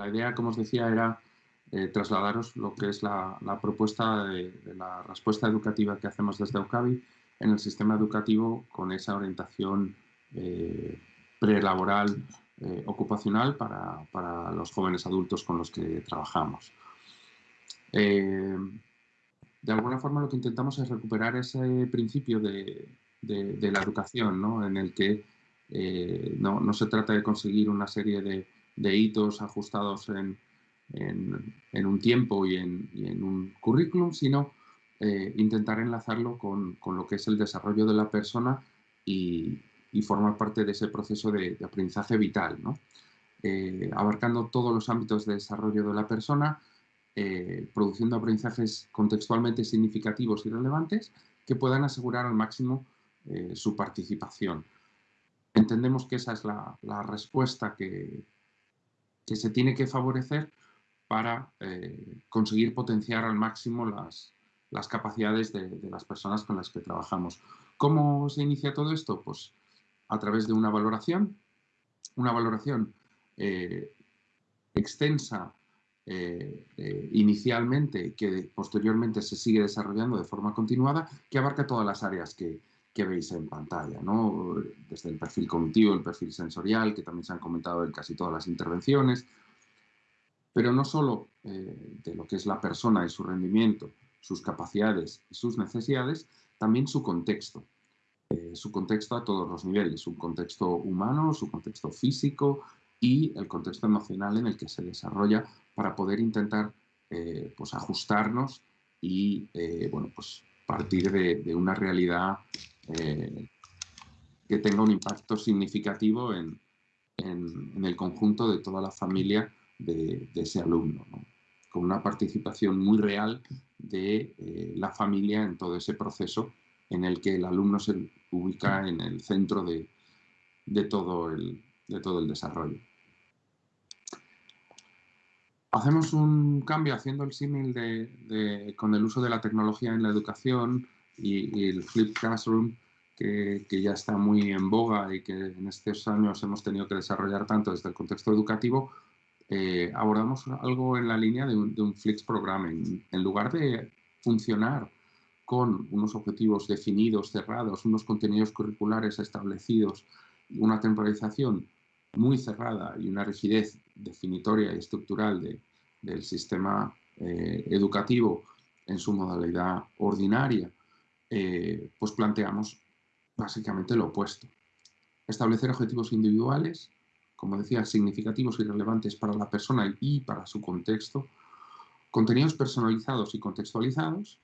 la idea, como os decía, era eh, trasladaros lo que es la, propuesta de, la respuesta educativa que hacemos desde UCABI en el sistema educativo con esa orientación eh, prelaboral eh, ocupacional para, los jóvenes adultos con los que trabajamos. Eh, de alguna forma lo que intentamos es recuperar ese principio de, la educación, ¿no? en el que no, se trata de conseguir una serie de, hitos ajustados en, un tiempo y en, un currículum, sino eh, intentar enlazarlo con, lo que es el desarrollo de la persona y, formar parte de ese proceso de, aprendizaje vital, eh, abarcando todos los ámbitos de desarrollo de la persona, eh, produciendo aprendizajes contextualmente significativos y relevantes que puedan asegurar al máximo su participación. Entendemos que esa es la, respuesta que, que, se tiene que favorecer para conseguir potenciar al máximo las, las capacidades de, las personas con las que trabajamos. ¿Cómo se inicia todo esto? Pues a través de una valoración, una valoración eh, extensa eh, eh, inicialmente que posteriormente se sigue desarrollando de forma continuada, que abarca todas las áreas que, veis en pantalla, ¿no? desde el perfil cognitivo, el perfil sensorial, que también se han comentado en casi todas las intervenciones, pero no solo de lo que es la persona y su rendimiento, sus capacidades y sus necesidades, también su contexto. Eh, su contexto a todos los niveles, su contexto humano, su contexto físico y el contexto emocional en el que se desarrolla para poder intentar eh, pues ajustarnos y eh, bueno, pues partir de, una realidad que tenga un impacto significativo en, el conjunto de toda la familia de, ese alumno, con una participación muy real de eh, la familia en todo ese proceso en el que el alumno se ubica en el centro de todo el desarrollo. Hacemos un cambio haciendo el símil de, con el uso de la tecnología en la educación y, el Flip Classroom, que, que, ya está muy en boga y que en estos años hemos tenido que desarrollar tanto desde el contexto educativo, eh, abordamos algo en la línea de un, Flix Programming. En lugar de funcionar con unos objetivos definidos, cerrados, unos contenidos curriculares establecidos, una temporalización muy cerrada y una rigidez definitoria y estructural del sistema eh, educativo en su modalidad ordinaria, eh, pues planteamos básicamente lo opuesto. Establecer objetivos individuales como decía, significativos y relevantes para la persona y para su contexto, contenidos personalizados y contextualizados,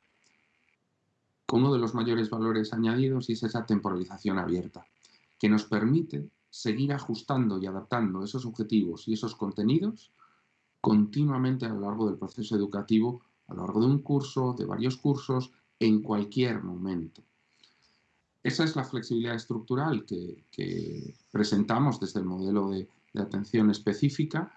con uno de los mayores valores añadidos y es esa temporalización abierta, que nos permite seguir ajustando y adaptando esos objetivos y esos contenidos continuamente a lo largo del proceso educativo, a lo largo de un curso, de varios cursos, en cualquier momento. Esa es la flexibilidad estructural que, presentamos desde el modelo de, atención específica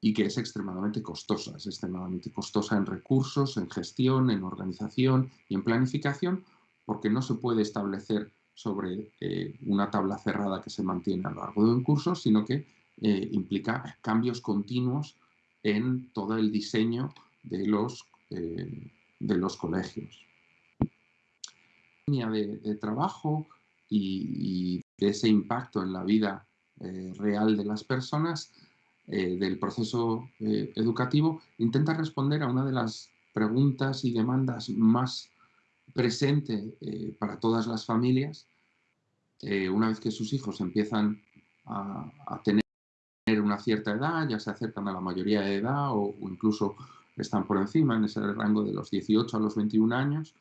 y que es extremadamente costosa. Es extremadamente costosa en recursos, en gestión, en organización y en planificación, porque no se puede establecer sobre eh, una tabla cerrada que se mantiene a lo largo de un curso, sino que eh, implica cambios continuos en todo el diseño de los, eh, de los colegios. De, trabajo y, de ese impacto en la vida eh, real de las personas del proceso educativo, intenta responder a una de las preguntas y demandas más presente para todas las familias, una vez que sus hijos empiezan a, tener una cierta edad, ya se acercan a la mayoría de edad o, incluso están por encima en ese rango de los 18 a los 21 años,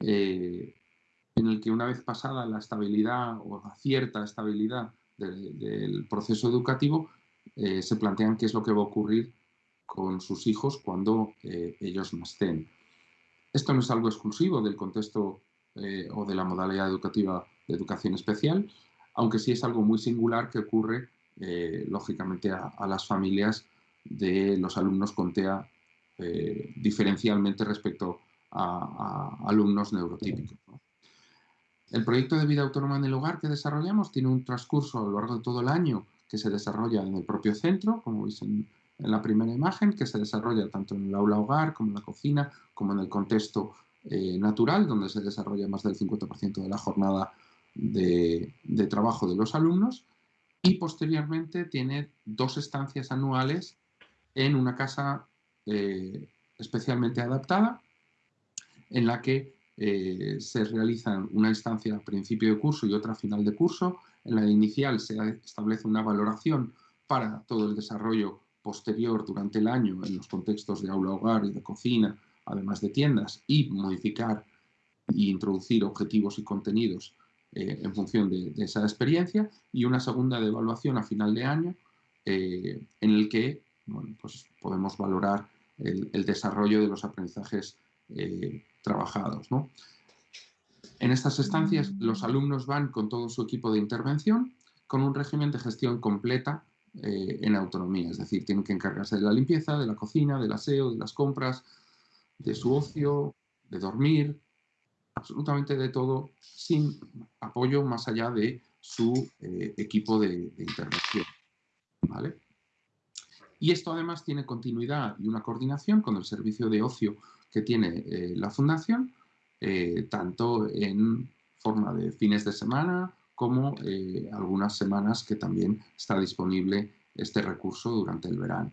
en el que una vez pasada la estabilidad o la cierta estabilidad del proceso educativo, eh, se plantean qué es lo que va a ocurrir con sus hijos cuando eh, ellos nacen. Esto no es algo exclusivo del contexto eh, o de la modalidad educativa de educación especial, aunque sí es algo muy singular que ocurre, lógicamente, a, las familias de los alumnos con TEA diferencialmente respecto a, alumnos neurotípicos. El proyecto de vida autónoma en el hogar que desarrollamos tiene un transcurso a lo largo de todo el año que se desarrolla en el propio centro, como veis en, en la primera imagen, que se desarrolla tanto en el aula hogar como en la cocina, como en el contexto eh, natural, donde se desarrolla más del 50% de la jornada de, trabajo de los alumnos. Y posteriormente tiene dos estancias anuales en una casa eh, especialmente adaptada, en la que eh, se realizan una instancia a principio de curso y otra a final de curso. En la inicial se establece una valoración para todo el desarrollo posterior durante el año en los contextos de aula hogar y de cocina, además de tiendas, y modificar e introducir objetivos y contenidos eh, en función de, esa experiencia, y una segunda de evaluación a final de año eh, en el que pues podemos valorar el, desarrollo de los aprendizajes trabajados. En estas estancias los alumnos van con todo su equipo de intervención con un régimen de gestión completa eh, en autonomía, es decir, tienen que encargarse de la limpieza, de la cocina, del aseo, de las compras, de su ocio, de dormir, absolutamente de todo, sin apoyo más allá de su eh, equipo de, intervención. Y esto además tiene continuidad y una coordinación con el servicio de ocio que tiene eh, la Fundación, tanto en forma de fines de semana como eh, algunas semanas que también está disponible este recurso durante el verano.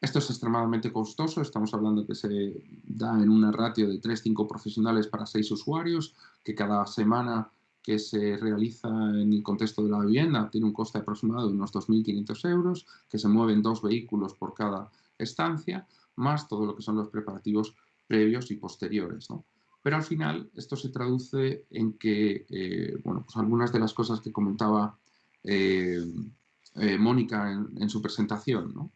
Esto es extremadamente costoso, estamos hablando que se da en una ratio de 3-5 profesionales para 6 usuarios, que cada semana que se realiza en el contexto de la vivienda tiene un coste aproximado de unos 2.500 euros, que se mueven dos vehículos por cada estancia, más todo lo que son los preparativos previos y posteriores. Pero al final esto se traduce en que eh, bueno, pues algunas de las cosas que comentaba eh, eh, Mónica en, su presentación.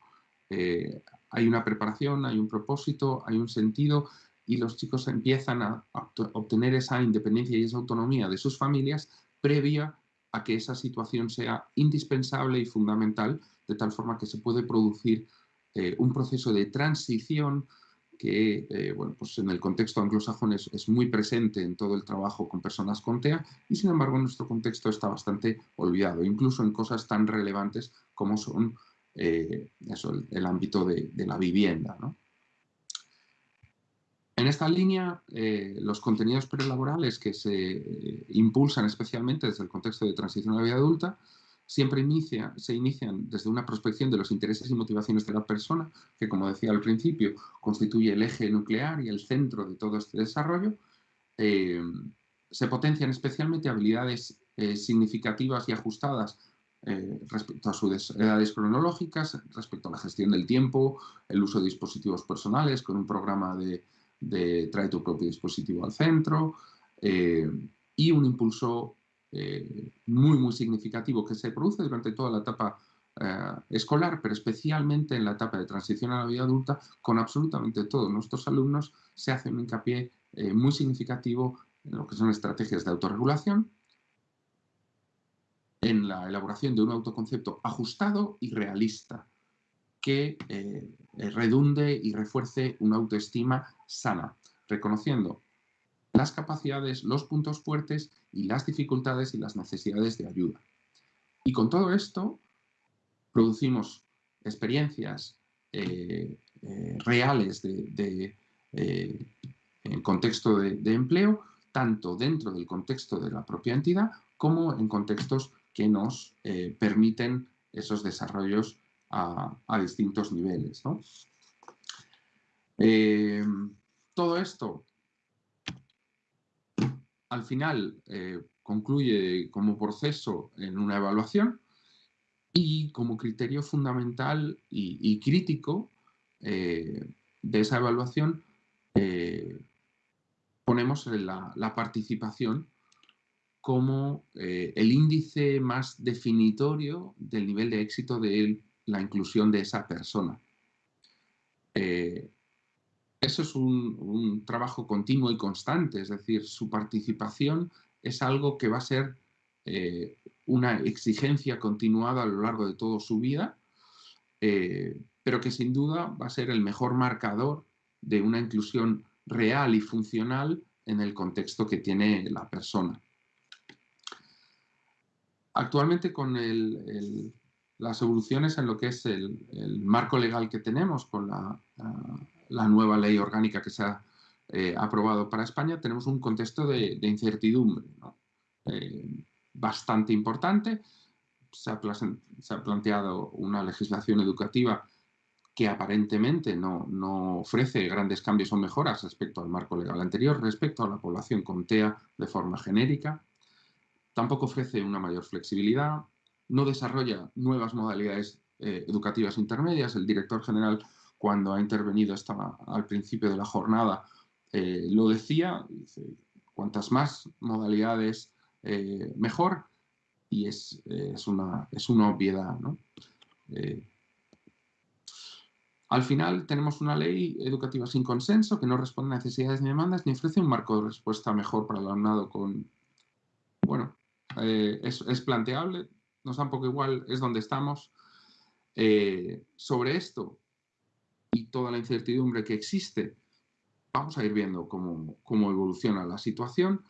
hay una preparación, hay un propósito, hay un sentido y los chicos empiezan a, obtener esa independencia y esa autonomía de sus familias previa a que esa situación sea indispensable y fundamental, de tal forma que se puede producir un proceso de transición que eh, bueno, pues en el contexto anglosajón es, muy presente en todo el trabajo con personas con TEA y sin embargo en nuestro contexto está bastante olvidado, incluso en cosas tan relevantes como son eh, el, ámbito de, la vivienda. En esta línea, eh, los contenidos prelaborales que se impulsan especialmente desde el contexto de transición a la vida adulta siempre se inician desde una prospección de los intereses y motivaciones de la persona, que como decía al principio, constituye el eje nuclear y el centro de todo este desarrollo. Eh, se potencian especialmente habilidades eh, significativas y ajustadas eh, respecto a sus edades cronológicas, respecto a la gestión del tiempo, el uso de dispositivos personales con un programa de, de trae tu propio dispositivo al centro y un impulso eh, muy, muy significativo que se produce durante toda la etapa eh, escolar, pero especialmente en la etapa de transición a la vida adulta, con absolutamente todos nuestros alumnos se hace un hincapié eh, muy significativo en lo que son estrategias de autorregulación, en la elaboración de un autoconcepto ajustado y realista que redunde y refuerce una autoestima sana, reconociendo las capacidades, los puntos fuertes y las dificultades y las necesidades de ayuda. Y con todo esto producimos experiencias eh, eh, reales eh, en contexto de, empleo, tanto dentro del contexto de la propia entidad como en contextos que nos permiten esos desarrollos a, distintos niveles. todo esto al final eh, concluye como proceso en una evaluación y como criterio fundamental y, crítico eh, de esa evaluación eh, ponemos la, la, participación como el índice más definitorio del nivel de éxito de la inclusión de esa persona eso es un, trabajo continuo y constante, es decir, su participación es algo que va a ser eh, una exigencia continuada a lo largo de toda su vida, eh, pero que sin duda va a ser el mejor marcador de una inclusión real y funcional en el contexto que tiene la persona. Actualmente con las evoluciones en lo que es el, marco legal que tenemos con la, nueva ley orgánica que se ha eh, aprobado para España, tenemos un contexto de, incertidumbre eh, bastante importante. Se ha, planteado una legislación educativa que aparentemente no, no, ofrece grandes cambios o mejoras respecto al marco legal anterior, respecto a la población con TEA de forma genérica. Tampoco ofrece una mayor flexibilidad, no desarrolla nuevas modalidades eh, educativas intermedias. El director general, cuando ha intervenido estaba al principio de la jornada, eh, lo decía, cuantas más modalidades eh, mejor, y es, es, una, es una obviedad. al final tenemos una ley educativa sin consenso que no responde a necesidades ni demandas ni ofrece un marco de respuesta mejor para el alumnado con... Bueno, es, planteable, nos da un poco igual, es donde estamos. Eh, sobre esto toda la incertidumbre que existe, vamos a ir viendo cómo, cómo evoluciona la situación.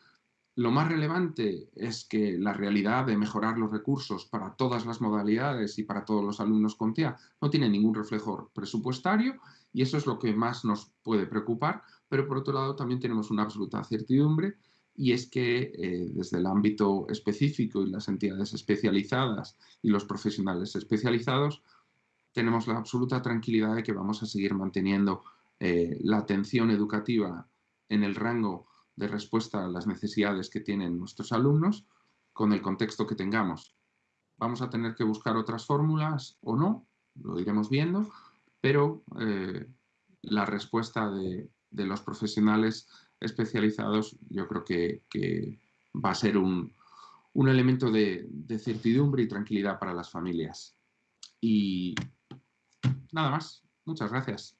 Lo más relevante es que la realidad de mejorar los recursos para todas las modalidades y para todos los alumnos con TEA no tiene ningún reflejo presupuestario y eso es lo que más nos puede preocupar, pero por otro lado también tenemos una absoluta certidumbre y es que eh, desde el ámbito específico y las entidades especializadas y los profesionales especializados tenemos la absoluta tranquilidad de que vamos a seguir manteniendo eh, la atención educativa en el rango de respuesta a las necesidades que tienen nuestros alumnos con el contexto que tengamos. Vamos a tener que buscar otras fórmulas o no, lo iremos viendo, pero eh, la respuesta de, los profesionales especializados, yo creo que, va a ser un, elemento de, de, certidumbre y tranquilidad para las familias. Y nada más. Muchas gracias.